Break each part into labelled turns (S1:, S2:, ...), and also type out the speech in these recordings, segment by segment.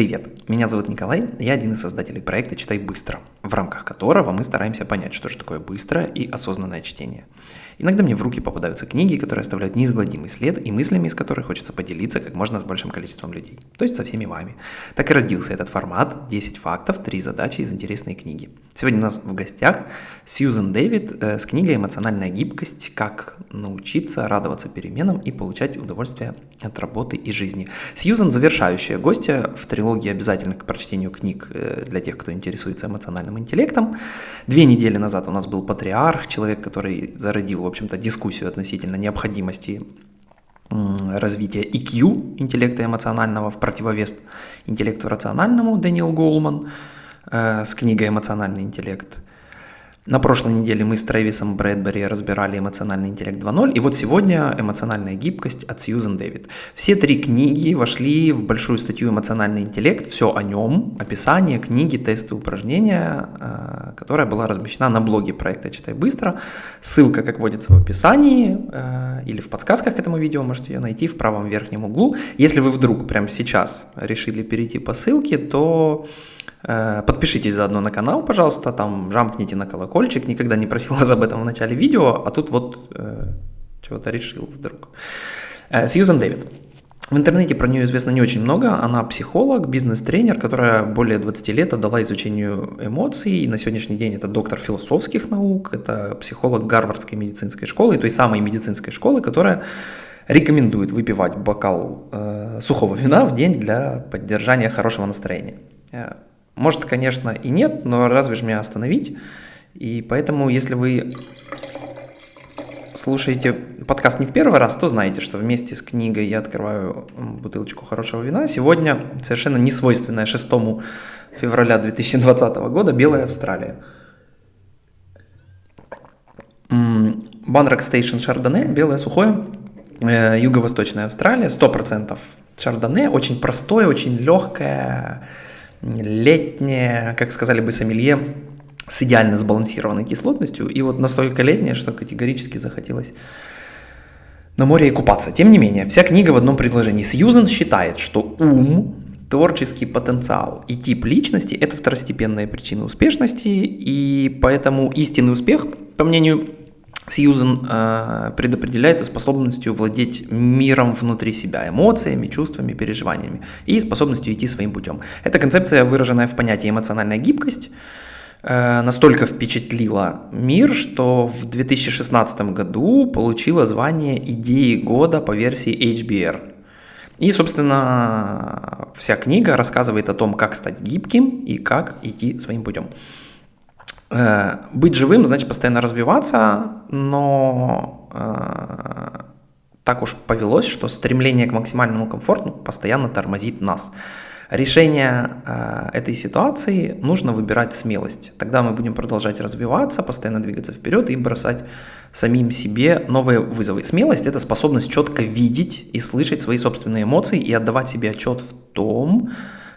S1: Привет, меня зовут Николай, я один из создателей проекта «Читай быстро», в рамках которого мы стараемся понять, что же такое быстрое и осознанное чтение. Иногда мне в руки попадаются книги, которые оставляют неизгладимый след и мыслями, из которых хочется поделиться как можно с большим количеством людей, то есть со всеми вами. Так и родился этот формат 10 фактов, 3 задачи из интересной книги. Сегодня у нас в гостях Сьюзен Дэвид э, с книгой «Эмоциональная гибкость. Как научиться радоваться переменам и получать удовольствие от работы и жизни». Сьюзен – завершающая гостья в трилогии обязательных к прочтению книг э, для тех, кто интересуется эмоциональным интеллектом. Две недели назад у нас был патриарх, человек, который зародил общем-то, дискуссию относительно необходимости развития EQ, интеллекта эмоционального, в противовес интеллекту рациональному, Дэниел Голман э, с книгой «Эмоциональный интеллект». На прошлой неделе мы с Трэвисом Брэдбери разбирали «Эмоциональный интеллект 2.0», и вот сегодня «Эмоциональная гибкость» от Сьюзен Дэвид. Все три книги вошли в большую статью «Эмоциональный интеллект», все о нем, описание, книги, тесты, упражнения, э, которая была размещена на блоге проекта «Читай быстро». Ссылка, как водится, в описании э, или в подсказках к этому видео, можете ее найти в правом верхнем углу. Если вы вдруг прямо сейчас решили перейти по ссылке, то подпишитесь заодно на канал, пожалуйста, там жамкните на колокольчик. Никогда не просил вас об этом в начале видео, а тут вот э, чего-то решил вдруг. Э, Дэвид. В интернете про нее известно не очень много. Она психолог, бизнес-тренер, которая более 20 лет отдала изучению эмоций. И на сегодняшний день это доктор философских наук, это психолог Гарвардской медицинской школы, той самой медицинской школы, которая рекомендует выпивать бокал э, сухого вина в день для поддержания хорошего настроения. Может, конечно, и нет, но разве же меня остановить? И поэтому, если вы слушаете подкаст не в первый раз, то знаете, что вместе с книгой я открываю бутылочку хорошего вина. Сегодня совершенно не свойственная 6 февраля 2020 года «Белая Австралия». Банрак Стейшн Шардоне, белое сухое, э, юго-восточная Австралия, 100% шардоне, очень простое, очень легкое, летнее, как сказали бы сомелье, с идеально сбалансированной кислотностью, и вот настолько летнее, что категорически захотелось на море и купаться. Тем не менее, вся книга в одном предложении. Сьюзен считает, что ум, творческий потенциал и тип личности – это второстепенные причины успешности, и поэтому истинный успех, по мнению Сьюзен э, предопределяется способностью владеть миром внутри себя, эмоциями, чувствами, переживаниями и способностью идти своим путем. Эта концепция, выраженная в понятии эмоциональная гибкость, э, настолько впечатлила мир, что в 2016 году получила звание идеи года по версии HBR. И, собственно, вся книга рассказывает о том, как стать гибким и как идти своим путем. Э, быть живым значит постоянно развиваться, но э, так уж повелось, что стремление к максимальному комфорту постоянно тормозит нас. Решение э, этой ситуации нужно выбирать смелость. Тогда мы будем продолжать развиваться, постоянно двигаться вперед и бросать самим себе новые вызовы. Смелость – это способность четко видеть и слышать свои собственные эмоции и отдавать себе отчет в том, Э,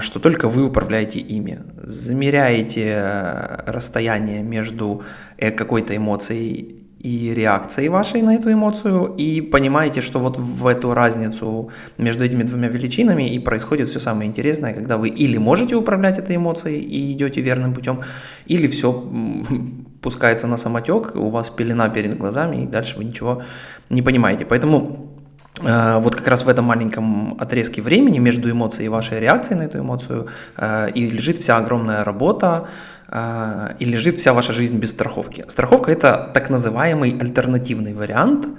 S1: что только вы управляете ими. Замеряете э, расстояние между э, какой-то эмоцией и реакцией вашей на эту эмоцию, и понимаете, что вот в эту разницу между этими двумя величинами и происходит все самое интересное, когда вы или можете управлять этой эмоцией и идете верным путем, или все пускается на самотек, у вас пелена перед глазами, и дальше вы ничего не понимаете. Поэтому Э, вот как раз в этом маленьком отрезке времени между эмоцией и вашей реакцией на эту эмоцию э, и лежит вся огромная работа, э, и лежит вся ваша жизнь без страховки. Страховка – это так называемый альтернативный вариант –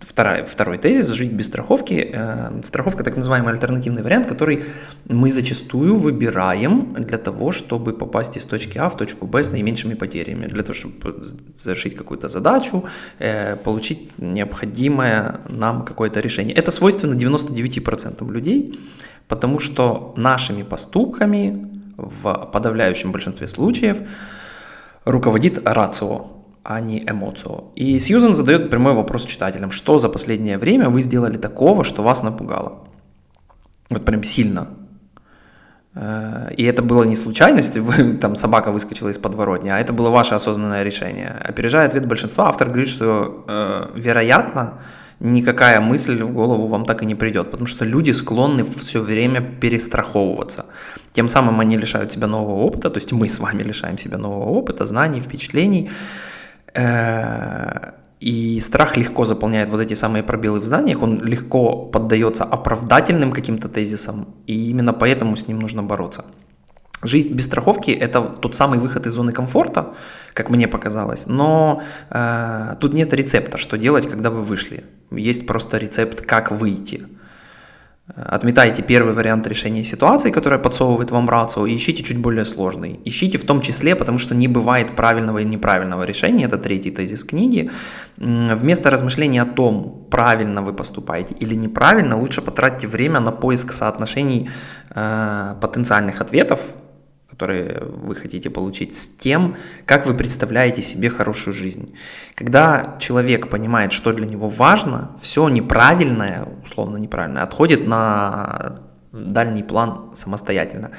S1: Второй, второй тезис – жить без страховки. Э, страховка – так называемый альтернативный вариант, который мы зачастую выбираем для того, чтобы попасть из точки А в точку Б с наименьшими потерями, для того, чтобы завершить какую-то задачу, э, получить необходимое нам какое-то решение. Это свойственно 99% людей, потому что нашими поступками в подавляющем большинстве случаев руководит рацио, а не эмоцию. И Сьюзен задает прямой вопрос читателям, что за последнее время вы сделали такого, что вас напугало? Вот прям сильно. Э, и это было не случайность, вы, там собака выскочила из подворотни, а это было ваше осознанное решение. Опережая ответ большинства, автор говорит, что э, вероятно, никакая мысль в голову вам так и не придет, потому что люди склонны все время перестраховываться. Тем самым они лишают себя нового опыта, то есть мы с вами лишаем себя нового опыта, знаний, впечатлений. Э, и страх легко заполняет вот эти самые пробелы в знаниях, он легко поддается оправдательным каким-то тезисам, и именно поэтому с ним нужно бороться. Жить без страховки – это тот самый выход из зоны комфорта, как мне показалось, но э, тут нет рецепта, что делать, когда вы вышли. Есть просто рецепт, как выйти. Отметайте первый вариант решения ситуации, которая подсовывает вам рацио, и ищите чуть более сложный. Ищите в том числе, потому что не бывает правильного и неправильного решения, это третий тезис книги. Вместо размышления о том, правильно вы поступаете или неправильно, лучше потратьте время на поиск соотношений э, потенциальных ответов, которые вы хотите получить, с тем, как вы представляете себе хорошую жизнь. Когда человек понимает, что для него важно, все неправильное, условно неправильное, отходит на дальний план самостоятельно.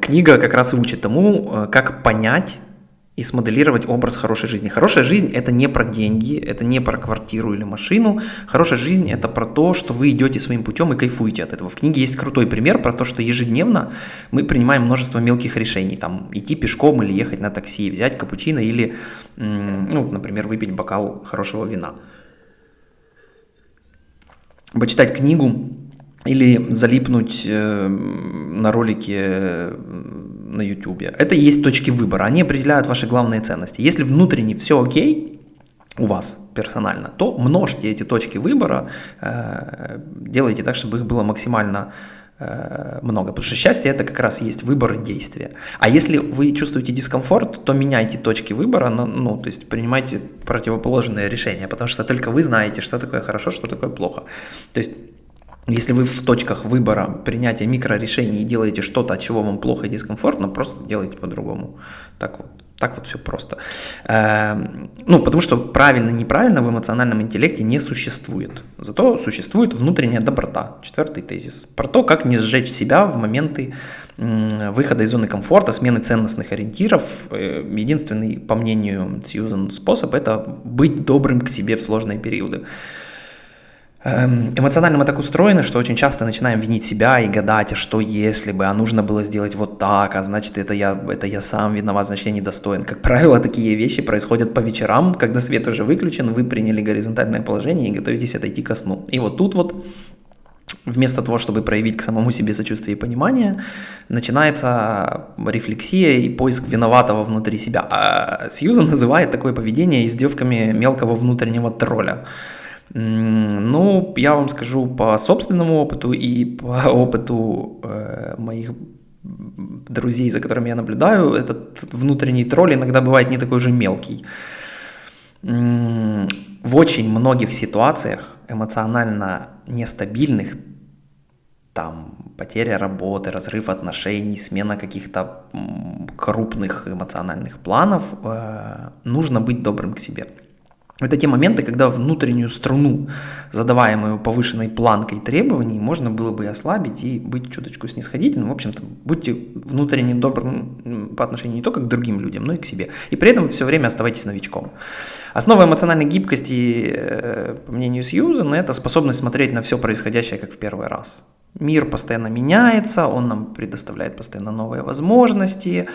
S1: Книга как раз и учит тому, э, как понять, и смоделировать образ хорошей жизни. Хорошая жизнь – это не про деньги, это не про квартиру или машину. Хорошая жизнь – это про то, что вы идете своим путем и кайфуете от этого. В книге есть крутой пример про то, что ежедневно мы принимаем множество мелких решений. Там идти пешком или ехать на такси, взять капучино или, ну, например, выпить бокал хорошего вина. Почитать книгу или залипнуть э, на ролике на YouTube. Это и есть точки выбора, они определяют ваши главные ценности. Если внутренне все окей, у вас персонально, то множьте эти точки выбора, э, делайте так, чтобы их было максимально э, много. Потому что счастье это как раз есть выбор и действие. А если вы чувствуете дискомфорт, то меняйте точки выбора, ну, то есть принимайте противоположные решения, потому что только вы знаете, что такое хорошо, что такое плохо. То есть если вы в точках выбора принятия микрорешений и делаете что-то, от чего вам плохо и дискомфортно, просто делайте по-другому. Так вот. Так вот все просто. Эм, ну, потому что правильно и неправильно в эмоциональном интеллекте не существует. Зато существует внутренняя доброта. Четвертый тезис. Про то, как не сжечь себя в моменты выхода из зоны комфорта, смены ценностных ориентиров. Э, единственный, по мнению Сьюзен, способ – это быть добрым к себе в сложные периоды. Эм, эмоционально мы так устроены, что очень часто начинаем винить себя и гадать, а что если бы, а нужно было сделать вот так, а значит это я, это я сам виноват, значит я недостоин. Как правило, такие вещи происходят по вечерам, когда свет уже выключен, вы приняли горизонтальное положение и готовитесь отойти ко сну. И вот тут вот вместо того, чтобы проявить к самому себе сочувствие и понимание, начинается рефлексия и поиск виноватого внутри себя. А Сьюзан называет такое поведение издевками мелкого внутреннего тролля. Ну, я вам скажу по собственному опыту и по опыту э, моих друзей, за которыми я наблюдаю, этот внутренний тролль иногда бывает не такой же мелкий. В очень многих ситуациях эмоционально нестабильных, там потеря работы, разрыв отношений, смена каких-то крупных эмоциональных планов, э, нужно быть добрым к себе. Это те моменты, когда внутреннюю струну, задаваемую повышенной планкой требований, можно было бы и ослабить и быть чуточку снисходительным. В общем-то, будьте внутренне добрым по отношению не только к другим людям, но и к себе. И при этом все время оставайтесь новичком. Основа эмоциональной гибкости, э, по мнению Сьюзен, это способность смотреть на все происходящее как в первый раз. Мир постоянно меняется, он нам предоставляет постоянно новые возможности,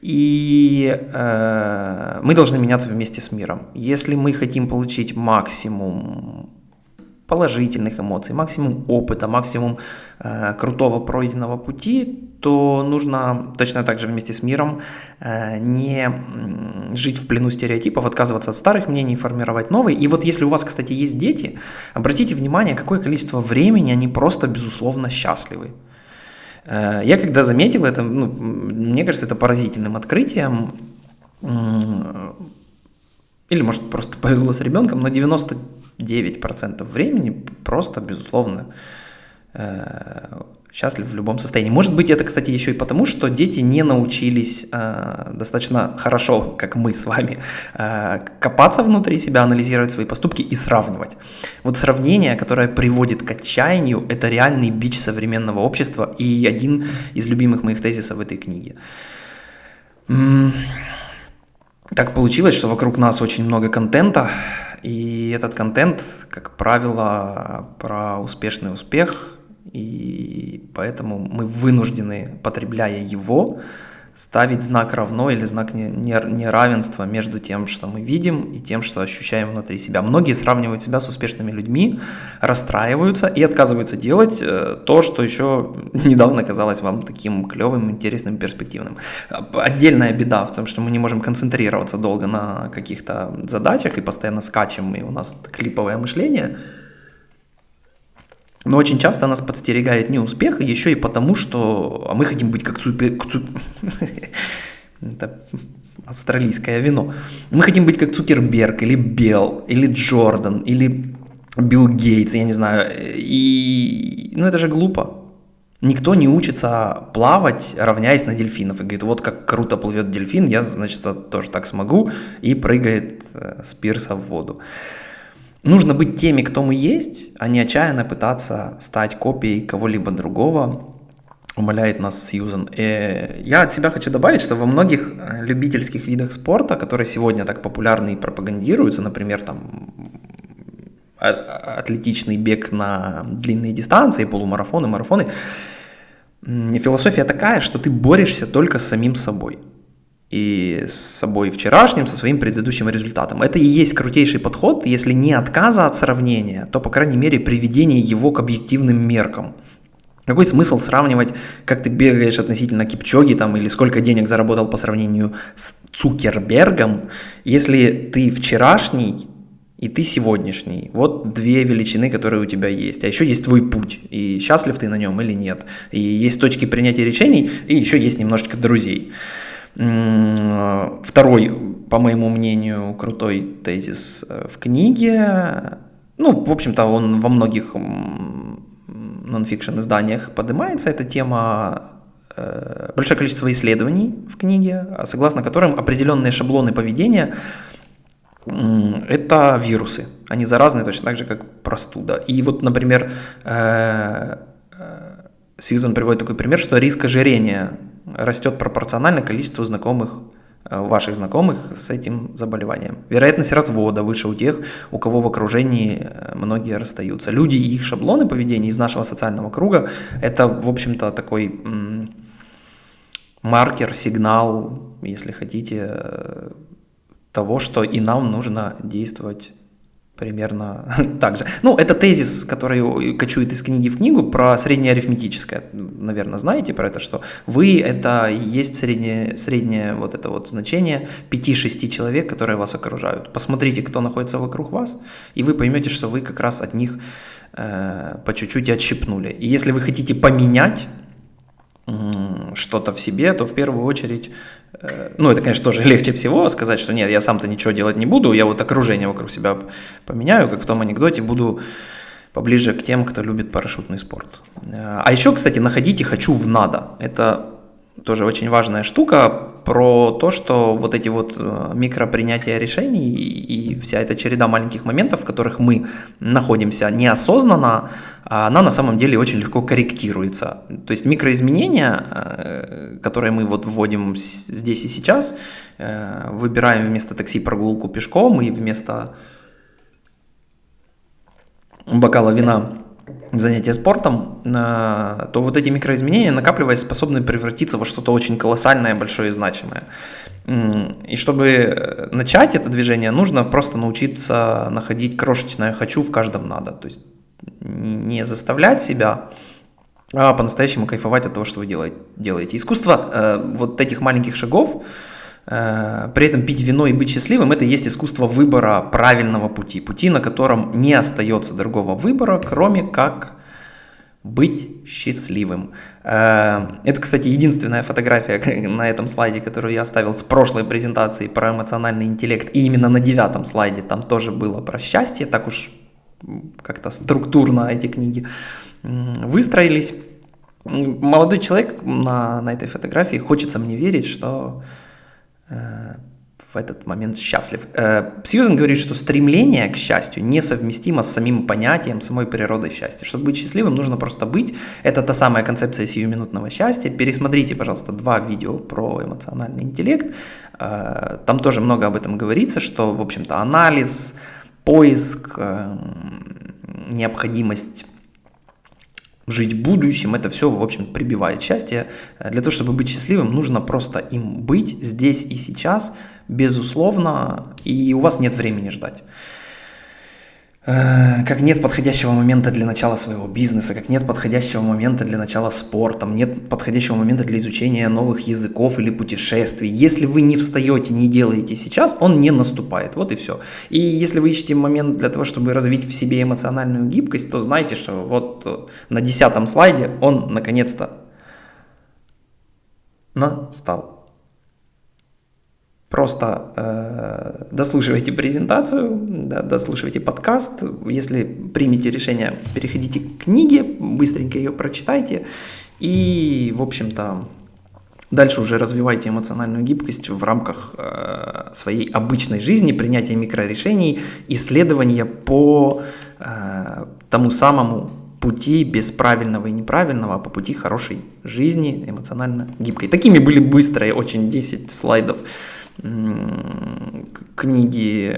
S1: и э, мы должны меняться вместе с миром. Если мы хотим получить максимум положительных эмоций, максимум опыта, максимум э, крутого пройденного пути, то нужно точно так же вместе с миром э, не жить в плену стереотипов, отказываться от старых мнений, формировать новые. И вот если у вас, кстати, есть дети, обратите внимание, какое количество времени они просто безусловно счастливы. Э, я когда заметил это, ну, мне кажется, это поразительным открытием, или может просто повезло с ребенком, но 99% времени просто, безусловно, э, счастлив в любом состоянии. Может быть, это, кстати, еще и потому, что дети не научились э, достаточно хорошо, как мы с вами, э, копаться внутри себя, анализировать свои поступки и сравнивать. Вот сравнение, которое приводит к отчаянию, это реальный бич современного общества и один из любимых моих тезисов в этой книге. Так получилось, что вокруг нас очень много контента, И этот контент, как правило, про успешный успех, и поэтому мы вынуждены, потребляя его, ставить знак равно или знак неравенства между тем, что мы видим, и тем, что ощущаем внутри себя. Многие сравнивают себя с успешными людьми, расстраиваются и отказываются делать э, то, что еще недавно казалось вам таким клевым, интересным, перспективным. Отдельная беда в том, что мы не можем концентрироваться долго на каких-то задачах и постоянно скачем, и у нас клиповое мышление – но очень часто нас подстерегает не успех, а еще и потому, что а мы хотим быть как. Цуп... Это австралийское вино. Мы хотим быть как Цукерберг, или Белл, или Джордан, или Билл Гейтс, я не знаю. И, ну это же глупо. Никто не учится плавать, равняясь на дельфинов. И говорит, вот как круто плывет дельфин, я, значит, тоже так смогу. И прыгает э, с пирса в воду. Нужно быть теми, кто мы есть, а не отчаянно пытаться стать копией кого-либо другого, умоляет нас Сьюзан. И э, я от себя хочу добавить, что во многих э, любительских видах спорта, которые сегодня так популярны и пропагандируются, например, там атлетичный бег на длинные дистанции, полумарафоны, марафоны, философия такая, что ты борешься только с самим собой и с собой вчерашним, со своим предыдущим результатом. Это и есть крутейший подход, если не отказа от сравнения, то, по крайней мере, приведение его к объективным меркам. Какой смысл сравнивать, как ты бегаешь относительно Кипчоги там, или сколько денег заработал по сравнению с Цукербергом, если ты вчерашний и ты сегодняшний. Вот две величины, которые у тебя есть. А еще есть твой путь, и счастлив ты на нем или нет. И есть точки принятия решений, и еще есть немножечко друзей. Второй, по моему мнению, крутой тезис э, в книге, ну, в общем-то, он во многих нонфикшн изданиях поднимается, эта тема, э, большое количество исследований в книге, согласно которым определенные шаблоны поведения это вирусы. Они заразны точно так же, как простуда. И вот, например, э, Сьюзан приводит такой пример, что риск ожирения растет пропорционально количеству знакомых э, ваших знакомых с этим заболеванием. Вероятность развода выше у тех, у кого в окружении э, многие расстаются. Люди и их шаблоны поведения из нашего социального круга – это, в общем-то, такой маркер, сигнал, если хотите, э, того, что и нам нужно действовать примерно так же. Ну, это тезис, который кочует из книги в книгу про среднеарифметическое. Наверное, знаете про это, что вы – это есть среднее, среднее вот это вот значение 5-6 человек, которые вас окружают. Посмотрите, кто находится вокруг вас, и вы поймете, что вы как раз от них э, по чуть-чуть отщипнули. И если вы хотите поменять что-то в себе, то в первую очередь, э, ну это, конечно, тоже легче всего сказать, что нет, я сам-то ничего делать не буду, я вот окружение вокруг себя поменяю, как в том анекдоте, буду поближе к тем, кто любит парашютный спорт. Э, а еще, кстати, находите «хочу в надо». Это тоже очень важная штука про то, что вот эти вот э, микропринятия решений и вся эта череда маленьких моментов, в которых мы находимся неосознанно, она на самом деле очень легко корректируется. То есть микроизменения, э, которые мы вот вводим здесь и сейчас, э, выбираем вместо такси прогулку пешком и вместо бокала вина занятия спортом, то вот эти микроизменения, накапливаясь, способны превратиться во что-то очень колоссальное, большое и значимое. И чтобы начать это движение, нужно просто научиться находить крошечное «хочу» в каждом «надо». То есть не заставлять себя, а по-настоящему кайфовать от того, что вы делаете. Искусство э, вот этих маленьких шагов, Э, при этом пить вино и быть счастливым – это и есть искусство выбора правильного пути, пути, на котором не остается другого выбора, кроме как быть счастливым. Э, это, кстати, единственная фотография на этом слайде, которую я оставил с прошлой презентации про эмоциональный интеллект. И именно на девятом слайде там тоже было про счастье, так уж как-то структурно эти книги выстроились. Молодой человек на, на этой фотографии, хочется мне верить, что Э, в этот момент счастлив. Э, Сьюзен говорит, что стремление к счастью несовместимо с самим понятием, самой природой счастья. Чтобы быть счастливым, нужно просто быть. Это та самая концепция сиюминутного счастья. Пересмотрите, пожалуйста, два видео про эмоциональный интеллект. Э, там тоже много об этом говорится, что, в общем-то, анализ, поиск, э, необходимость жить будущим, это все, в общем, прибивает счастье. Для того, чтобы быть счастливым, нужно просто им быть здесь и сейчас, безусловно, и у вас нет времени ждать. Э, как нет подходящего момента для начала своего бизнеса, как нет подходящего момента для начала спортом, нет подходящего момента для изучения новых языков или путешествий. Если вы не встаете, не делаете сейчас, он не наступает. Вот и все. И если вы ищете момент для того, чтобы развить в себе эмоциональную гибкость, то знайте, что вот э, на десятом слайде он наконец-то настал. Просто э, дослушивайте презентацию, да, дослушивайте подкаст. Если примете решение, переходите к книге, быстренько ее прочитайте. И, в общем-то, дальше уже развивайте эмоциональную гибкость в рамках э, своей обычной жизни, принятия микрорешений, исследования по э, тому самому пути без правильного и неправильного, а по пути хорошей жизни, эмоционально гибкой. Такими были быстрые очень 10 слайдов книги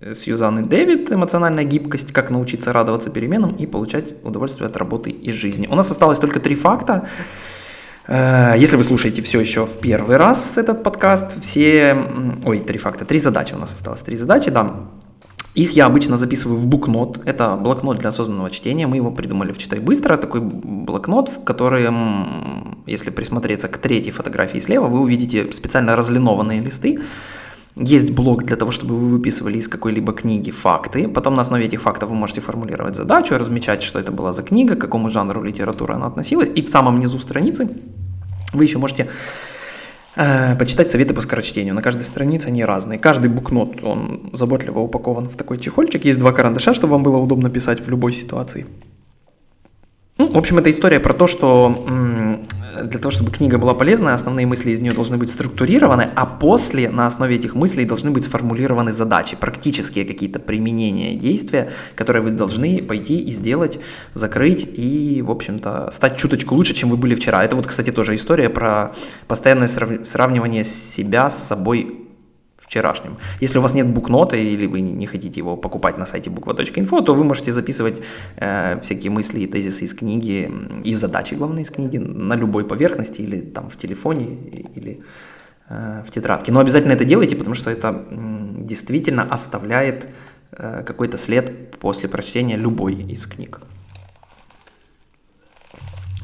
S1: э, Сьюзанны Дэвид «Эмоциональная гибкость. Как научиться радоваться переменам и получать удовольствие от работы и жизни». У нас осталось только три факта. Э, если вы слушаете все еще в первый раз этот подкаст, все... Ой, три факта, три задачи у нас осталось. Три задачи, да. Их я обычно записываю в букнот. Это блокнот для осознанного чтения. Мы его придумали в «Читай быстро». Такой блокнот, в котором, если присмотреться к третьей фотографии слева, вы увидите специально разлинованные листы. Есть блок для того, чтобы вы выписывали из какой-либо книги факты. Потом на основе этих фактов вы можете формулировать задачу, размечать, что это была за книга, к какому жанру литературы она относилась. И в самом низу страницы вы еще можете почитать советы по скорочтению. На каждой странице они разные. Каждый букнот, он заботливо упакован в такой чехольчик. Есть два карандаша, чтобы вам было удобно писать в любой ситуации. Ну, в общем, это история про то, что для того, чтобы книга была полезной, основные мысли из нее должны быть структурированы, а после на основе этих мыслей должны быть сформулированы задачи, практические какие-то применения действия, которые вы должны пойти и сделать, закрыть и, в общем-то, стать чуточку лучше, чем вы были вчера. Это вот, кстати, тоже история про постоянное сравнивание себя с собой вчерашнем. Если у вас нет букнота или вы не хотите его покупать на сайте буква.инфо, то вы можете записывать э, всякие мысли и тезисы из книги и задачи, главные из книги, на любой поверхности или там в телефоне или э, в тетрадке. Но обязательно это делайте, потому что это э, действительно оставляет э, какой-то след после прочтения любой из книг.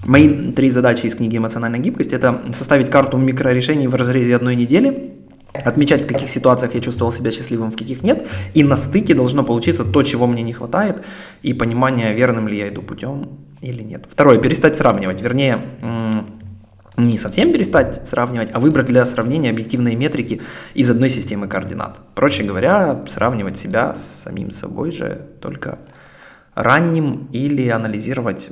S1: Мои три задачи из книги «Эмоциональная гибкость» — это составить карту микрорешений в разрезе одной недели — отмечать, в каких ситуациях я чувствовал себя счастливым, в каких нет, и на стыке должно получиться то, чего мне не хватает, и понимание, верным ли я иду путем или нет. Второе, перестать сравнивать, вернее, не совсем перестать сравнивать, а выбрать для сравнения объективные метрики из одной системы координат. Проще говоря, сравнивать себя с самим собой же только ранним или анализировать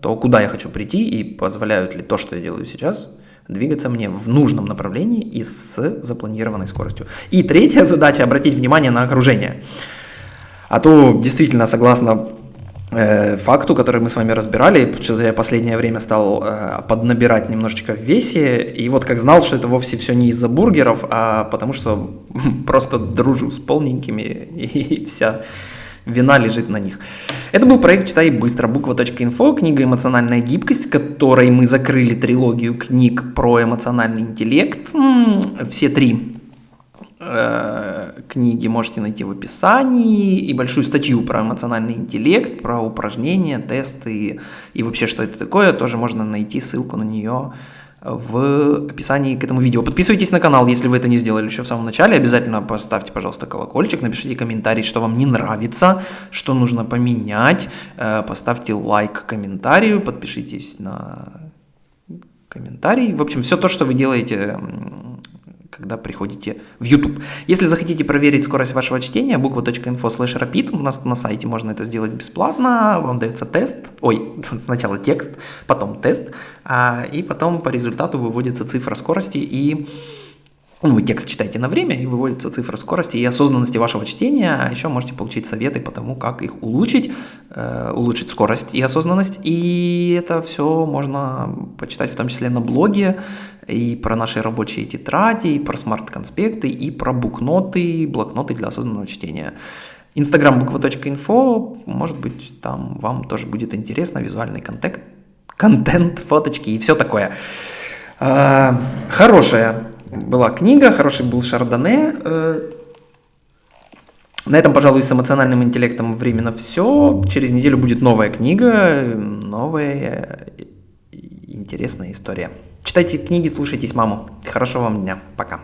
S1: то, куда я хочу прийти и позволяют ли то, что я делаю сейчас – двигаться мне в нужном направлении и с запланированной скоростью. И третья задача – обратить внимание на окружение. А то действительно, согласно э, факту, который мы с вами разбирали, что я последнее время стал э, поднабирать немножечко в весе, и вот как знал, что это вовсе все не из-за бургеров, а потому что просто дружу с полненькими, и вся вина лежит на них. Это был проект «Читай быстро», буква.инфо, книга «Эмоциональная гибкость», которой мы закрыли трилогию книг про эмоциональный интеллект. Все три э, книги можете найти в описании и большую статью про эмоциональный интеллект, про упражнения, тесты и вообще что это такое, тоже можно найти ссылку на нее в описании к этому видео. Подписывайтесь на канал, если вы это не сделали еще в самом начале. Обязательно поставьте, пожалуйста, колокольчик, напишите комментарий, что вам не нравится, что нужно поменять. Э, поставьте лайк комментарию, подпишитесь на комментарий. В общем, все то, что вы делаете когда приходите в YouTube. Если захотите проверить скорость вашего чтения, буква.info slash rapid, у нас на сайте можно это сделать бесплатно, вам дается тест, ой, сначала текст, потом тест, а, и потом по результату выводится цифра скорости и ну, вы текст читаете на время, и выводится цифра скорости и осознанности вашего чтения, а еще можете получить советы по тому, как их улучшить, э, улучшить скорость и осознанность, и это все можно почитать в том числе на блоге, и про наши рабочие тетради, и про смарт-конспекты, и про букноты, блокноты для осознанного чтения. Инстаграм буква.инфо, может быть, там вам тоже будет интересно, визуальный контент, контент, фоточки и все такое. А, хорошая была книга, хороший был Шардоне. Э, на этом, пожалуй, с эмоциональным интеллектом временно все. Через неделю будет новая книга, новая интересная история. Читайте книги, слушайтесь маму. Хорошего вам дня. Пока.